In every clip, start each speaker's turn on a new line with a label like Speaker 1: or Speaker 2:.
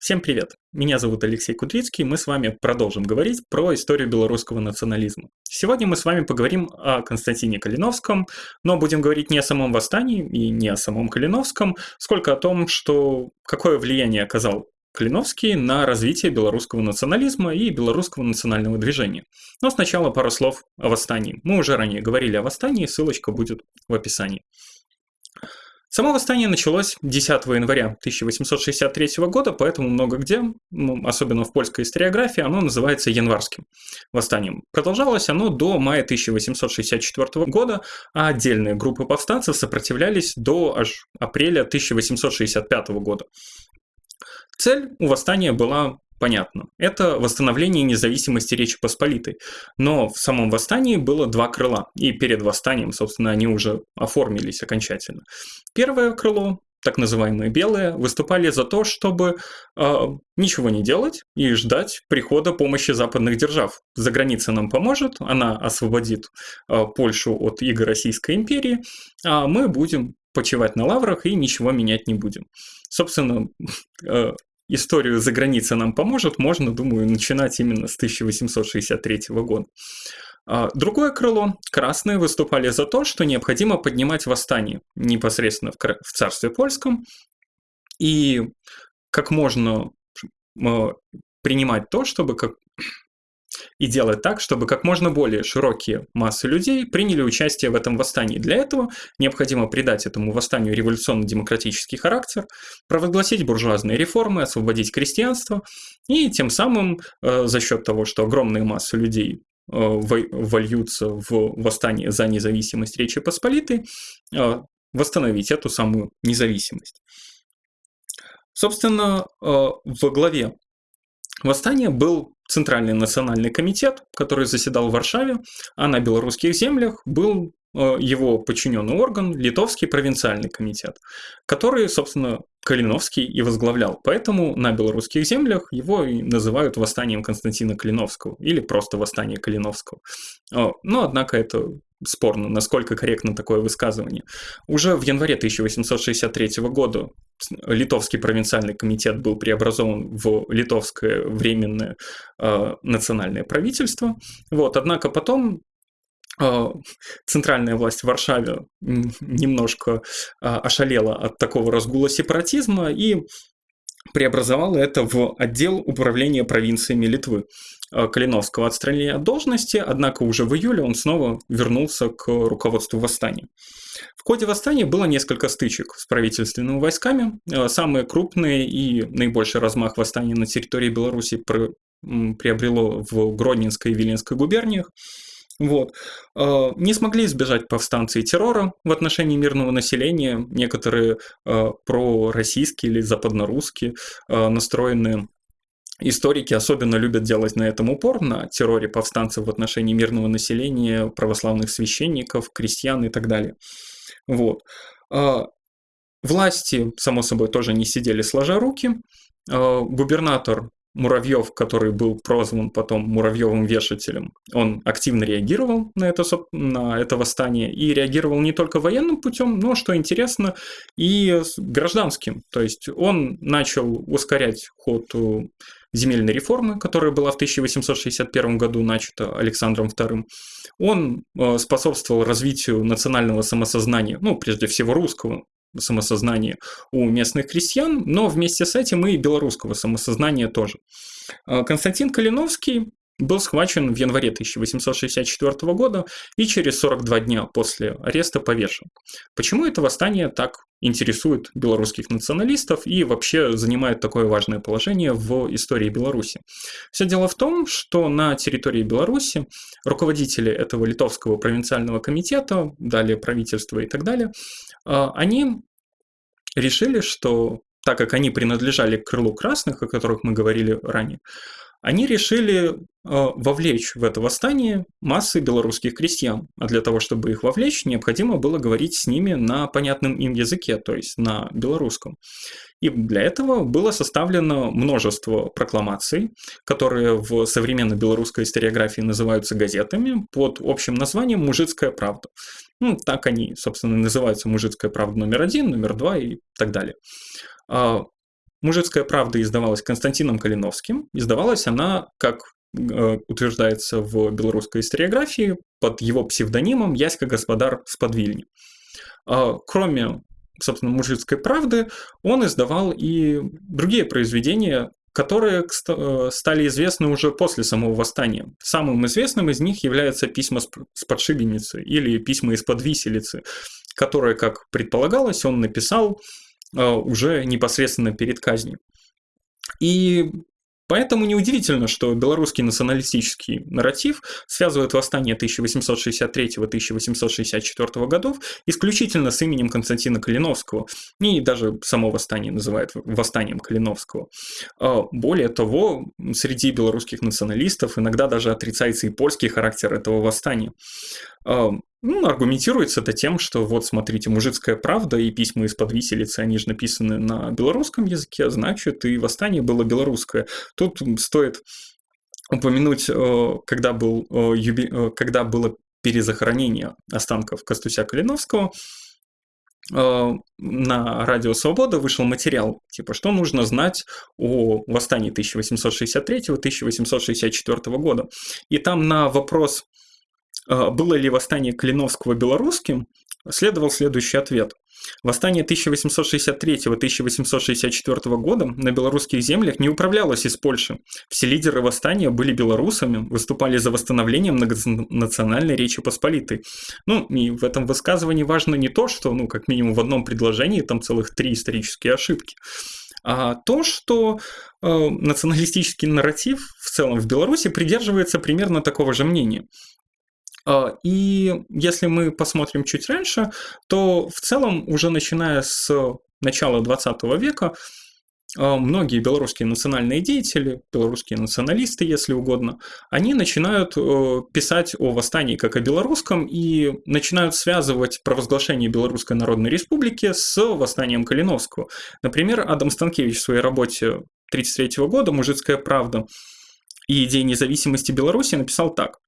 Speaker 1: Всем привет! Меня зовут Алексей Кудрицкий, мы с вами продолжим говорить про историю белорусского национализма. Сегодня мы с вами поговорим о Константине Калиновском, но будем говорить не о самом восстании и не о самом Калиновском, сколько о том, что какое влияние оказал Калиновский на развитие белорусского национализма и белорусского национального движения. Но сначала пару слов о восстании. Мы уже ранее говорили о восстании, ссылочка будет в описании. Само восстание началось 10 января 1863 года, поэтому много где, ну, особенно в польской историографии, оно называется январским восстанием. Продолжалось оно до мая 1864 года, а отдельные группы повстанцев сопротивлялись до аж апреля 1865 года. Цель у восстания была понятно. Это восстановление независимости Речи Посполитой. Но в самом восстании было два крыла. И перед восстанием, собственно, они уже оформились окончательно. Первое крыло так называемые белые, выступали за то, чтобы э, ничего не делать и ждать прихода помощи западных держав. За граница нам поможет, она освободит э, Польшу от иго Российской империи, а мы будем почивать на лаврах и ничего менять не будем. Собственно, э, историю за границей нам поможет, можно, думаю, начинать именно с 1863 года. А, другое крыло, красные, выступали за то, что необходимо поднимать восстание непосредственно в царстве польском и как можно принимать то, чтобы как и делать так, чтобы как можно более широкие массы людей приняли участие в этом восстании. Для этого необходимо придать этому восстанию революционно-демократический характер, провозгласить буржуазные реформы, освободить крестьянство, и тем самым э, за счет того, что огромные массы людей э, вольются в восстание за независимость Речи Посполитой, э, восстановить эту самую независимость. Собственно, во главе восстания был Центральный национальный комитет, который заседал в Варшаве, а на белорусских землях был э, его подчиненный орган, Литовский провинциальный комитет, который, собственно, Калиновский и возглавлял. Поэтому на белорусских землях его и называют восстанием Константина Калиновского или просто восстание Калиновского. Но, однако, это спорно, насколько корректно такое высказывание. Уже в январе 1863 года Литовский провинциальный комитет был преобразован в Литовское временное э, национальное правительство. Вот, однако потом э, центральная власть в Варшаве немножко э, ошалела от такого разгула сепаратизма и преобразовала это в отдел управления провинциями Литвы. Э, Калиновского отстранили от должности, однако уже в июле он снова вернулся к руководству восстания. В ходе восстания было несколько стычек с правительственными войсками. Э, самые крупные и наибольший размах восстания на территории Беларуси приобрело в Гродненской и Виленской губерниях. Вот. Э, не смогли избежать повстанцы и террора в отношении мирного населения. Некоторые пророссийские или западнорусские настроенные Историки особенно любят делать на этом упор, на терроре повстанцев в отношении мирного населения, православных священников, крестьян и так далее. Вот. А, власти, само собой, тоже не сидели сложа руки. А, губернатор Муравьев, который был прозван потом Муравьевым вешателем, он активно реагировал на это, на это восстание и реагировал не только военным путем, но, что интересно, и гражданским. То есть он начал ускорять ход э, земельной реформы, которая была в 1861 году начата Александром II. Он э, способствовал развитию национального самосознания, ну, прежде всего русского самосознания у местных крестьян, но вместе с этим и белорусского самосознания тоже. Э, Константин Калиновский был схвачен в январе 1864 года и через 42 дня после ареста повешен. Почему это восстание так интересует белорусских националистов и вообще занимает такое важное положение в истории Беларуси? Все дело в том, что на территории Беларуси руководители этого литовского провинциального комитета, далее правительства и так далее, а, они решили, что так как они принадлежали к крылу красных, о которых мы говорили ранее, они решили э, вовлечь в это восстание массы белорусских крестьян. А для того, чтобы их вовлечь, необходимо было говорить с ними на понятном им языке, то есть на белорусском. И для этого было составлено множество прокламаций, которые в современной белорусской историографии называются газетами под общим названием «Мужицкая правда». Ну, так они, собственно, называются «Мужицкая правда номер один», номер два и так далее. «Мужицкая правда» издавалась Константином Калиновским. Издавалась она, как э, утверждается в белорусской историографии, под его псевдонимом Яська Господар Сподвильни. А, кроме, собственно, «Мужицкой правды», он издавал и другие произведения, которые э, стали известны уже после самого восстания. Самым известным из них является письма с подшибеницы или письма из-под виселицы, которые, как предполагалось, он написал уже непосредственно перед казнью. И Поэтому неудивительно, что белорусский националистический нарратив связывает восстание 1863-1864 годов исключительно с именем Константина Калиновского, и даже само восстание называют восстанием Калиновского. А, более того, среди белорусских националистов иногда даже отрицается и польский характер этого восстания. Ну, аргументируется это тем, что вот смотрите, мужицкая правда и письма из-под виселицы, они же написаны на белорусском языке, а значит и восстание было белорусское. Тут стоит упомянуть, э, когда, был, э, юби... когда было перезахоронение останков Костуся Калиновского, на Радио Свобода вышел материал, типа, что нужно знать о восстании 1863-1864 года. И там на вопрос было ли восстание Калиновского белорусским, следовал следующий ответ. Восстание 1863-1864 года на белорусских землях не управлялось из Польши. Все лидеры восстания были белорусами, выступали за восстановление многонациональной Речи Посполитой. Ну, и в этом высказывании важно не то, что, ну, как минимум в одном предложении там целых три исторические ошибки, а то, что э, националистический нарратив в целом в Беларуси придерживается примерно такого же мнения. А, и если мы посмотрим чуть раньше, то в целом уже начиная с начала 20 века а, многие белорусские национальные деятели, белорусские националисты, если угодно, они начинают э, писать о восстании как о белорусском и начинают связывать провозглашение Белорусской Народной Республики с восстанием Калиновского. Например, Адам Станкевич в своей работе 1933 года «Мужицкая правда» и идеи независимости Беларуси написал так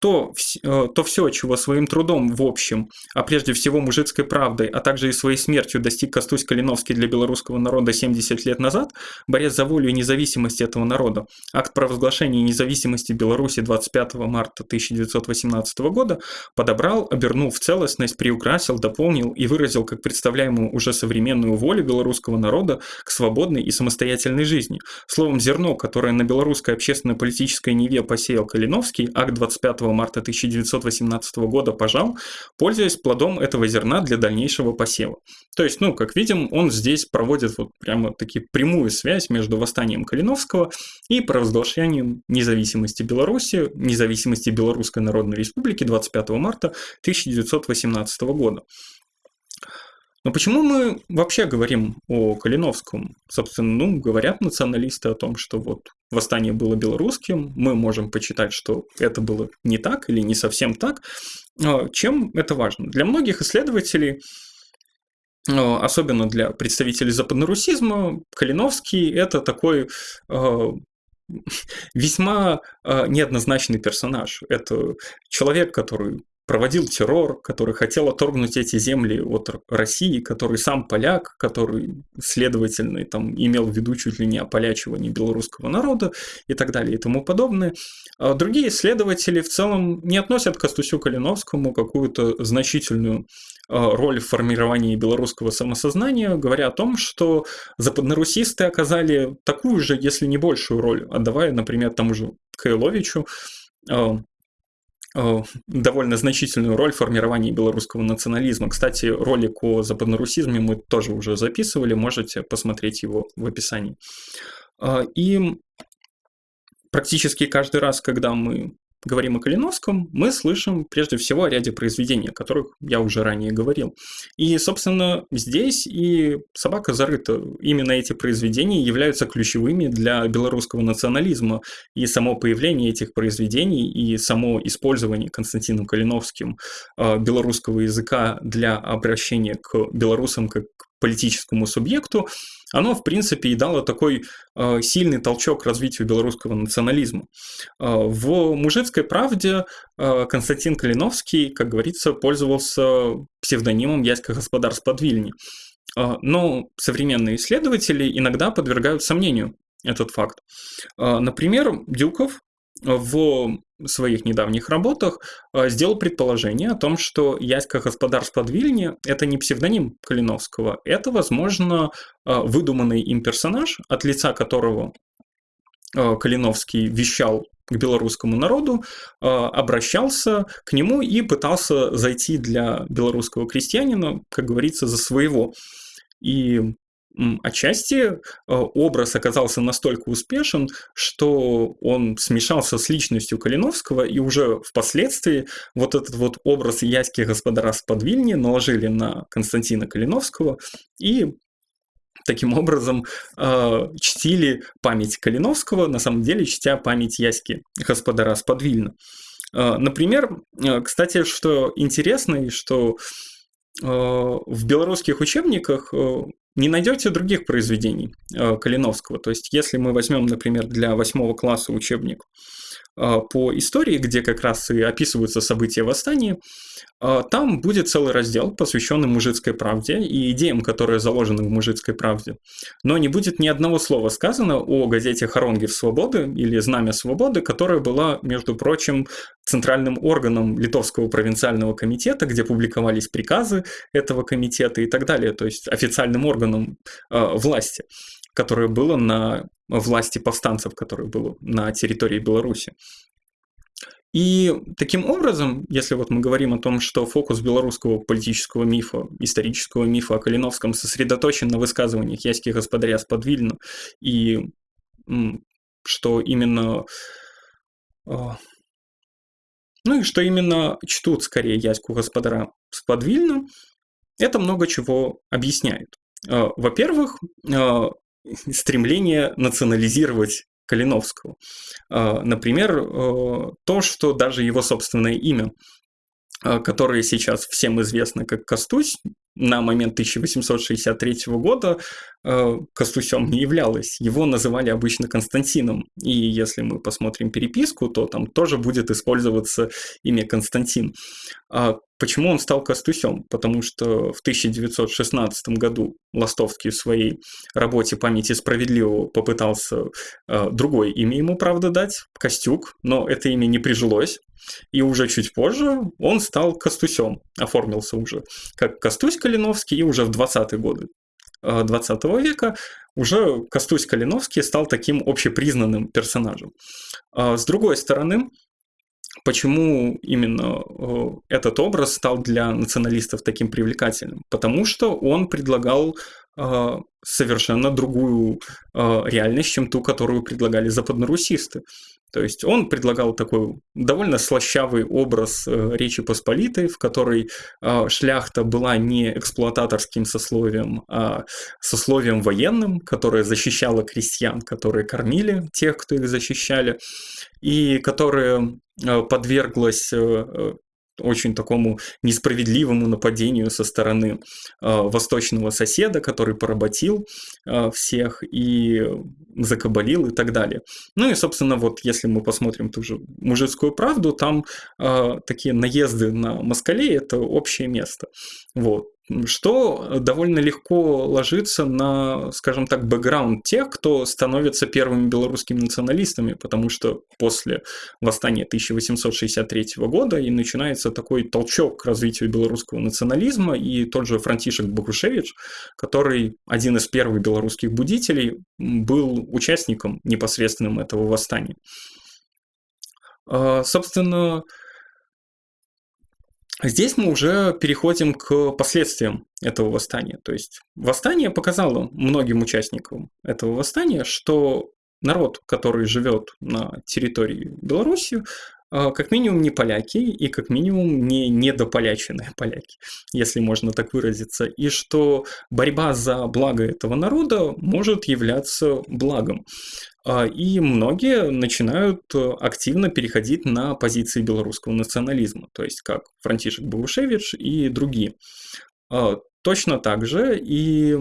Speaker 1: то, э, то все, чего своим трудом в общем, а прежде всего мужицкой правдой, а также и своей смертью достиг Костусь Калиновский для белорусского народа 70 лет назад, борясь за волю и независимость этого народа, акт провозглашения независимости Беларуси 25 марта 1918 года подобрал, обернул в целостность, приукрасил, дополнил и выразил как представляемую уже современную волю белорусского народа к свободной и самостоятельной жизни. Словом, зерно, которое на белорусской общественно-политической неве посеял Калиновский, акт 25 марта 1918 года пожал, пользуясь плодом этого зерна для дальнейшего посева. То есть, ну, как видим, он здесь проводит вот прямо таки прямую связь между восстанием Калиновского и провозглашением независимости Беларуси, независимости Белорусской Народной Республики 25 марта 1918 года. Но почему мы вообще говорим о Калиновском? Собственно, ну, говорят националисты о том, что вот восстание было белорусским, мы можем почитать, что это было не так или не совсем так. А чем это важно? Для многих исследователей а, особенно для представителей западнорусизма, Калиновский – это такой а, весьма неоднозначный персонаж. Это человек, который проводил террор, который хотел отторгнуть эти земли от России, который сам поляк, который, следовательно, там, имел в виду чуть ли не ополячивание белорусского народа и так далее и тому подобное. А другие исследователи в целом не относят к Костусю Калиновскому какую-то значительную а, роль в формировании белорусского самосознания, говоря о том, что западнорусисты оказали такую же, если не большую роль, отдавая, например, тому же Кайловичу, а, довольно значительную роль в формировании белорусского национализма. Кстати, ролик о западнорусизме мы тоже уже записывали, можете посмотреть его в описании. Э, и практически каждый раз, когда мы говорим о Калиновском, мы слышим прежде всего о ряде произведений, о которых я уже ранее говорил. И, собственно, здесь и «Собака зарыта». Именно эти произведения являются ключевыми для белорусского национализма. И само появление этих произведений и само использование Константином Калиновским э, белорусского языка для обращения к белорусам как к политическому субъекту, оно, в принципе, и дало такой э, сильный толчок развитию белорусского национализма. Э, в «Мужицкой правде» э, Константин Калиновский, как говорится, пользовался псевдонимом Яська Господар с Подвильни. Но современные исследователи иногда подвергают сомнению этот факт. Например, Дюков в своих недавних работах сделал предположение о том, что Яська Господарство Вильне – это не псевдоним Калиновского, это, возможно, выдуманный им персонаж, от лица которого Калиновский вещал к белорусскому народу, обращался к нему и пытался зайти для белорусского крестьянина, как говорится, за своего. И отчасти э, образ оказался настолько успешен, что он смешался с личностью Калиновского, и уже впоследствии вот этот вот образ яськи господара с Подвильни наложили на Константина Калиновского, и таким образом э, чтили память Калиновского, на самом деле чтя память Яськи господара с Подвильна. Э, например, э, кстати, что интересно, и что в белорусских учебниках не найдете других произведений э, Калиновского. То есть, если мы возьмем, например, для восьмого класса учебник э, по истории, где как раз и описываются события восстания, э, там будет целый раздел, посвященный мужицкой правде и идеям, которые заложены в мужицкой правде. Но не будет ни одного слова сказано о газете «Хоронги в свободы» или «Знамя свободы», которая была, между прочим, центральным органом Литовского провинциального комитета, где публиковались приказы этого комитета и так далее, то есть официальным органом э, власти, которое было на власти повстанцев, которое было на территории Беларуси. И таким образом, если вот мы говорим о том, что фокус белорусского политического мифа, исторического мифа о Калиновском сосредоточен на высказываниях Яськи господаря с Подвильна, и что именно а, ну и что именно чтут скорее Яську господара Сподвильна, это много чего объясняет. А, во-первых, а, стремление национализировать Калиновского. А, например, то, что даже его собственное имя, которое сейчас всем известно как Костусь, на момент 1863 года э, Костусем не являлось. Его называли обычно Константином. И если мы посмотрим переписку, то там тоже будет использоваться имя Константин. А почему он стал Костусем? Потому что в 1916 году Ластовский в своей работе «Памяти справедливого» попытался э, другое имя ему, правда, дать, Костюк, но это имя не прижилось. И уже чуть позже он стал Костусем, оформился уже как Костусь Калиновский, и уже в 20-е годы 20 э, века уже Костусь Калиновский стал таким общепризнанным персонажем. А с другой стороны, почему именно э, этот образ стал для националистов таким привлекательным? Потому что он предлагал э, совершенно другую реальность, чем ту, которую предлагали западнорусисты. То есть он предлагал такой довольно слащавый образ э, Речи Посполитой, в которой э, шляхта была не эксплуататорским сословием, а сословием военным, которое защищало крестьян, которые кормили тех, кто их защищали, и которое э, подверглось очень такому несправедливому нападению со стороны э, восточного соседа, который поработил э, всех и закабалил и так далее. Ну и, собственно, вот если мы посмотрим ту же мужицкую правду, там э, такие наезды на москалей – это общее место. Вот что довольно легко ложится на, скажем так, бэкграунд тех, кто становится первыми белорусскими националистами, потому что после восстания 1863 года и начинается такой толчок к развитию белорусского национализма, и тот же Франтишек Богушевич, который один из первых белорусских будителей, был участником непосредственным этого восстания. А, собственно, Здесь мы уже переходим к последствиям этого восстания. То есть восстание показало многим участникам этого восстания, что народ, который живет на территории Беларуси, а, как минимум не поляки и как минимум не недополяченные поляки, если можно так выразиться, и что борьба за благо этого народа может являться благом. А, и многие начинают э, активно переходить на позиции белорусского национализма, то есть как Франтишек Бавушевич и другие. А, точно так же и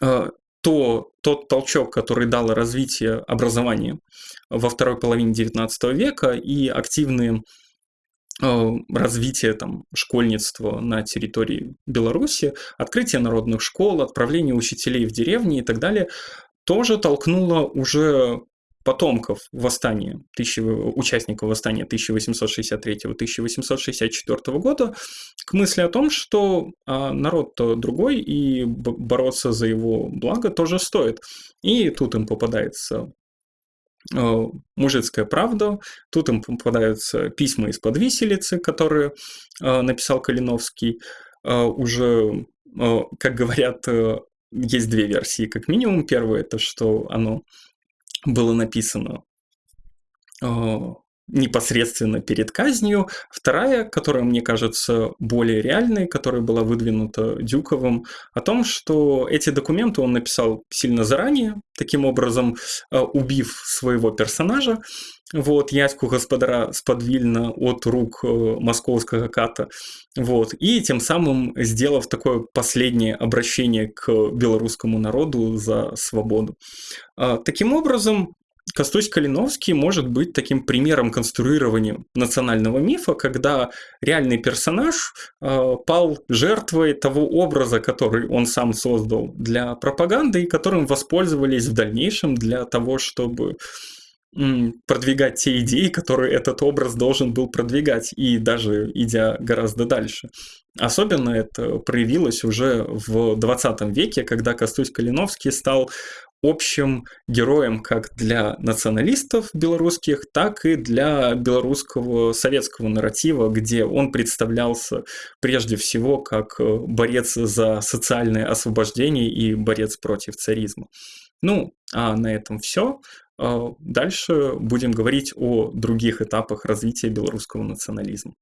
Speaker 1: а, то, тот толчок, который дало развитие образования во второй половине XIX века и активные развитие там, школьництва на территории Беларуси, открытие народных школ, отправление учителей в деревни и так далее, тоже толкнуло уже потомков восстания, тысячи, участников восстания 1863-1864 года к мысли о том, что а, народ-то другой, и бороться за его благо тоже стоит. И тут им попадается а, мужицкая правда, тут им попадаются письма из-под виселицы, которые а, написал Калиновский, уже, как говорят, э, есть две версии, как минимум. Первая – это что оно было написано э, непосредственно перед казнью. Вторая, которая мне кажется более реальной, которая была выдвинута Дюковым, о том, что эти документы он написал сильно заранее, таким образом э, убив своего персонажа, вот, Яську господара сподвильно от рук э, московского ката, вот, и тем самым сделав такое последнее обращение к белорусскому народу за свободу. А, таким образом, Костусь Калиновский может быть таким примером конструирования национального мифа, когда реальный персонаж э, пал жертвой того образа, который он сам создал для пропаганды и которым воспользовались в дальнейшем для того, чтобы продвигать те идеи, которые этот образ должен был продвигать, и даже идя гораздо дальше. Особенно это проявилось уже в 20 веке, когда Костусь Калиновский стал общим героем как для националистов белорусских, так и для белорусского советского нарратива, где он представлялся прежде всего как борец за социальное освобождение и борец против царизма. Ну, а на этом все. А, дальше будем говорить о других этапах развития белорусского национализма.